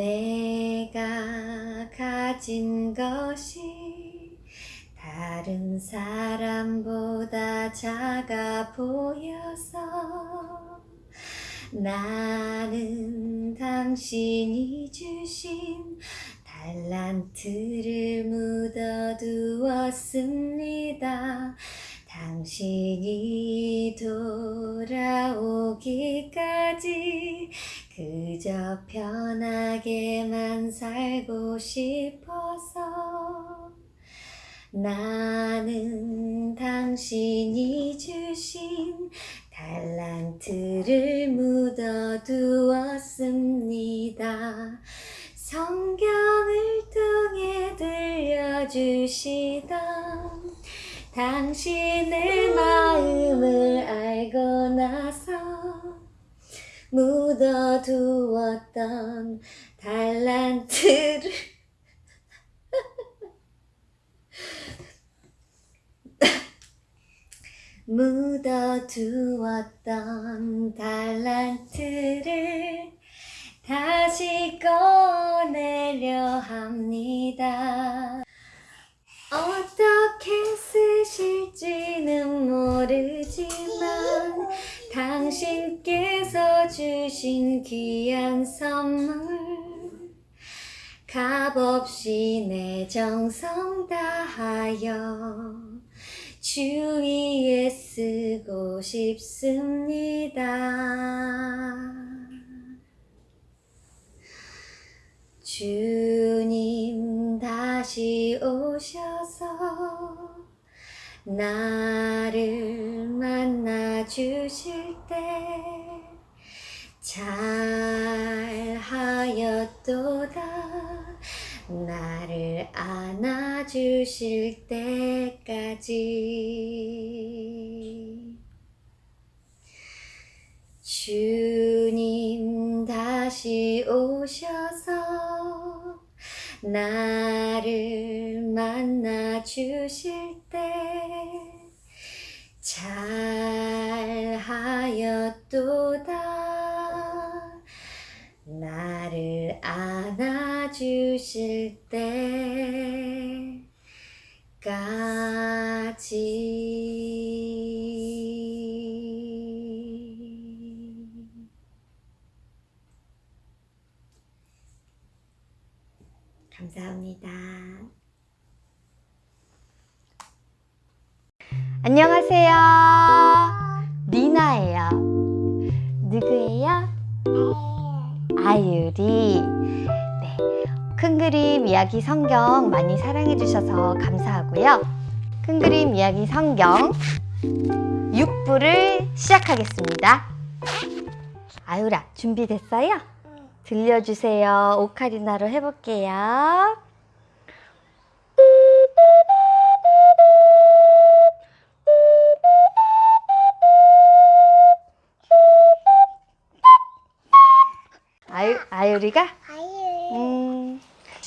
내가 가진 것이 다른 사람보다 작아 보여서 나는 당신이 주신 달란트를 묻어두었습니다. 당신이 돌아오기까지 그저 편하게만 살고 싶어서 나는 당신이 주신 달란트를 묻어두었습니다. 성경을 통해 들려주시던 당신의 마음을 알고 나서 묻어두었던 달란트를 묻어두었던 달란트를 다시 꺼내려 합니다. 주신 귀한 선물 값없이 내 정성 다하여 주 위에 쓰고 싶습니다. 주님 다시 오셔서 나를 만나 주실 때 잘하였도다. 나를 안아주실 때까지. 주님 다시 오셔서 나를 만나 주실 때 잘하였도다 나를 안아주실 때까지 감사합니다. 안녕하세요. 큰 그림 이야기 성경 많이 사랑해 주셔서 감사하고요. 큰 그림 이야기 성경 6부를 시작하겠습니다. 아유라, 준비됐어요? 들려주세요. 오카리나로 해볼게요. 아유, 아유리가? 음,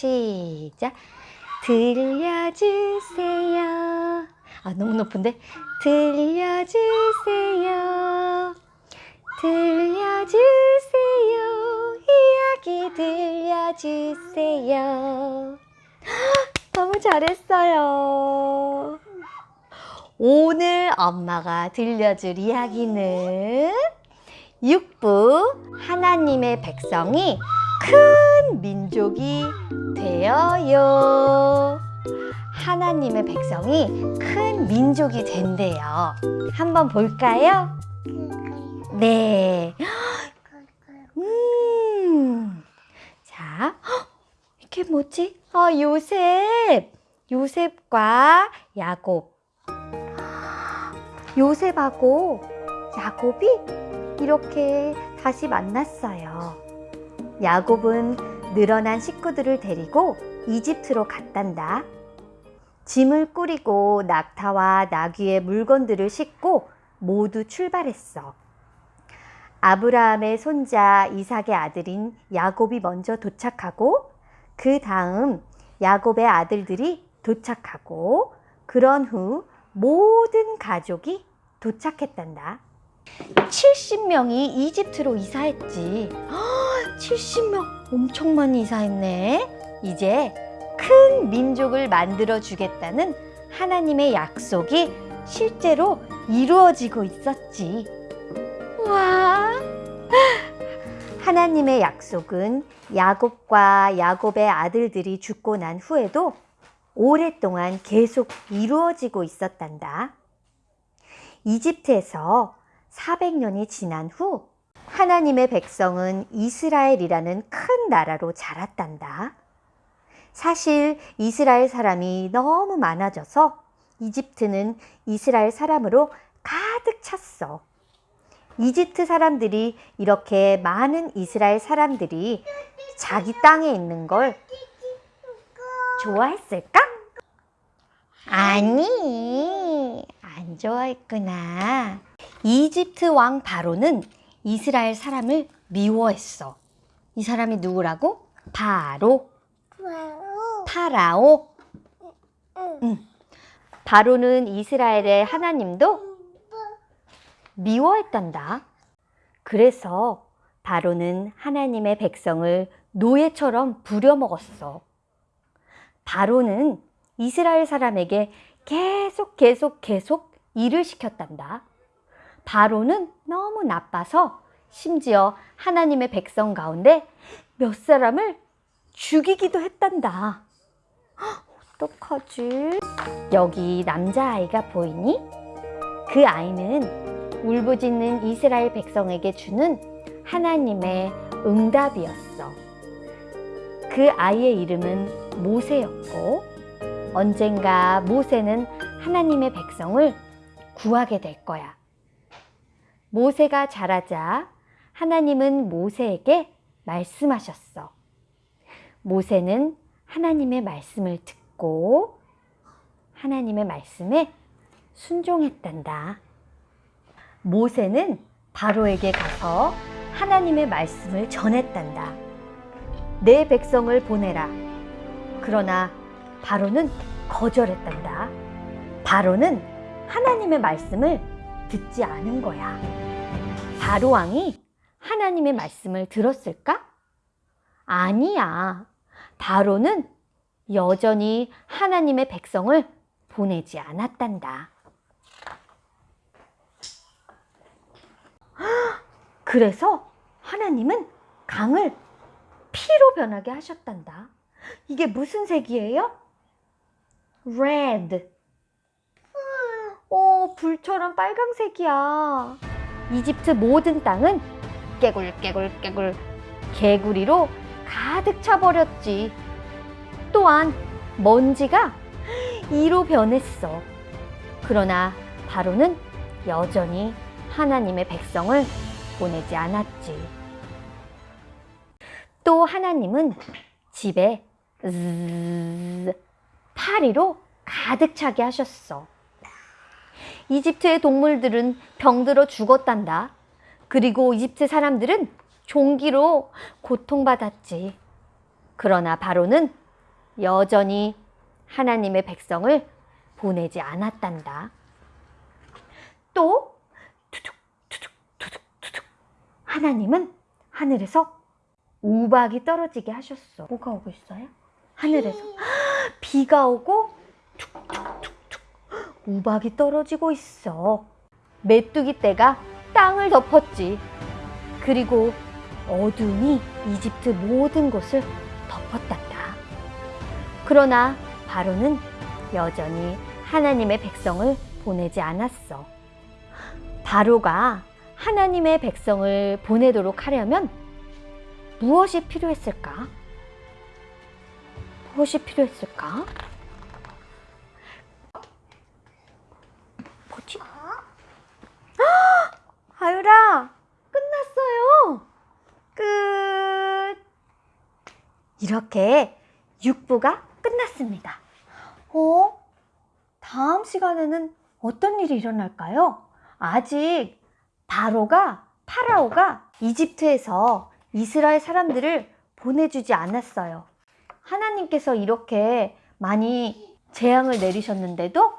시작. 들려주세요. 아, 너무 높은데? 들려주세요. 들려주세요. 이야기 들려주세요. 너무 잘했어요. 오늘 엄마가 들려줄 이야기는 6부 하나님의 백성이 큰 민족이 되어요. 하나님의 백성이 큰 민족이 된대요. 한번 볼까요? 네. 음. 자, 헉, 이게 뭐지? 아, 요셉. 요셉과 야곱. 요셉하고 야곱이 이렇게 다시 만났어요. 야곱은 늘어난 식구들을 데리고 이집트로 갔단다. 짐을 꾸리고 낙타와 나귀의 물건들을 싣고 모두 출발했어. 아브라함의 손자 이삭의 아들인 야곱이 먼저 도착하고 그 다음 야곱의 아들들이 도착하고 그런 후 모든 가족이 도착했단다. 70명이 이집트로 이사했지. 70명 엄청 많이 이사했네. 이제 큰 민족을 만들어 주겠다는 하나님의 약속이 실제로 이루어지고 있었지. 와! 하나님의 약속은 야곱과 야곱의 아들들이 죽고 난 후에도 오랫동안 계속 이루어지고 있었단다. 이집트에서 400년이 지난 후 하나님의 백성은 이스라엘이라는 큰 나라로 자랐단다. 사실 이스라엘 사람이 너무 많아져서 이집트는 이스라엘 사람으로 가득 찼어. 이집트 사람들이 이렇게 많은 이스라엘 사람들이 자기 땅에 있는 걸 좋아했을까? 아니, 안 좋아했구나. 이집트 왕 바로는 이스라엘 사람을 미워했어. 이 사람이 누구라고? 바로. 파라오. 응. 바로는 이스라엘의 하나님도 미워했단다. 그래서 바로는 하나님의 백성을 노예처럼 부려먹었어. 바로는 이스라엘 사람에게 계속 계속 계속 일을 시켰단다. 바로는 너무 나빠서 심지어 하나님의 백성 가운데 몇 사람을 죽이기도 했단다. 헉, 어떡하지? 여기 남자아이가 보이니? 그 아이는 울부짖는 이스라엘 백성에게 주는 하나님의 응답이었어. 그 아이의 이름은 모세였고, 언젠가 모세는 하나님의 백성을 구하게 될 거야. 모세가 자라자 하나님은 모세에게 말씀하셨어. 모세는 하나님의 말씀을 듣고 하나님의 말씀에 순종했단다. 모세는 바로에게 가서 하나님의 말씀을 전했단다. 내 백성을 보내라. 그러나 바로는 거절했단다. 바로는 하나님의 말씀을 듣지 않은 거야. 바로 왕이 하나님의 말씀을 들었을까? 아니야. 바로는 여전히 하나님의 백성을 보내지 않았단다. 그래서 하나님은 강을 피로 변하게 하셨단다. 이게 무슨 색이에요? red. 오, 불처럼 빨강색이야. 이집트 모든 땅은 깨굴 깨굴 깨굴 개구리로 가득 차버렸지. 또한 먼지가 이로 변했어. 그러나 바로는 여전히 하나님의 백성을 보내지 않았지. 또 하나님은 집에 파리로 가득 차게 하셨어. 이집트의 동물들은 병들어 죽었단다. 그리고 이집트 사람들은 종기로 고통받았지. 그러나 바로는 여전히 하나님의 백성을 보내지 않았단다. 또 투둑 투둑 투둑 투둑 하나님은 하늘에서 우박이 떨어지게 하셨어. 뭐가 오고 있어요? 하늘에서 비가 오고 우박이 떨어지고 있어. 메뚜기 떼가 땅을 덮었지. 그리고 어둠이 이집트 모든 곳을 덮었단다. 그러나 바로는 여전히 하나님의 백성을 보내지 않았어. 바로가 하나님의 백성을 보내도록 하려면 무엇이 필요했을까? 무엇이 필요했을까? 뭐지? 아유라, 끝났어요. 끝. 이렇게 6부가 끝났습니다. 어? 다음 시간에는 어떤 일이 일어날까요? 아직 바로가, 파라오가 이집트에서 이스라엘 사람들을 보내주지 않았어요. 하나님께서 이렇게 많이 재앙을 내리셨는데도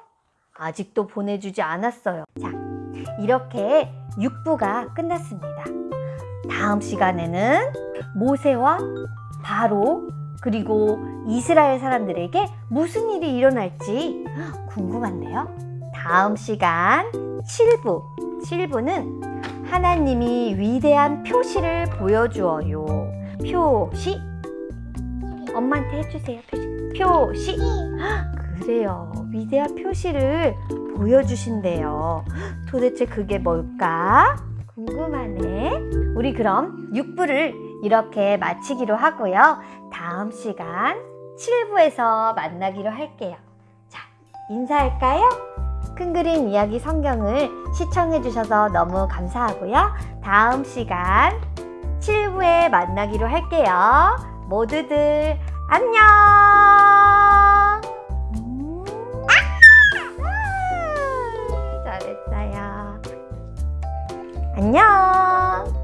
아직도 보내주지 않았어요. 자, 이렇게 6부가 끝났습니다. 다음 시간에는 모세와 바로 그리고 이스라엘 사람들에게 무슨 일이 일어날지 궁금한데요. 다음 시간 7부. 7부는 하나님이 위대한 표시를 보여주어요. 표시. 엄마한테 해주세요. 표시. 표시. 그래요. 위대한 표시를 보여주신대요. 도대체 그게 뭘까? 궁금하네. 우리 그럼 6부를 이렇게 마치기로 하고요. 다음 시간 7부에서 만나기로 할게요. 자, 인사할까요? 큰 그림 이야기 성경을 시청해 주셔서 너무 감사하고요. 다음 시간 7부에 만나기로 할게요. 모두들 안녕! 음. 아, 잘했어요. 안녕!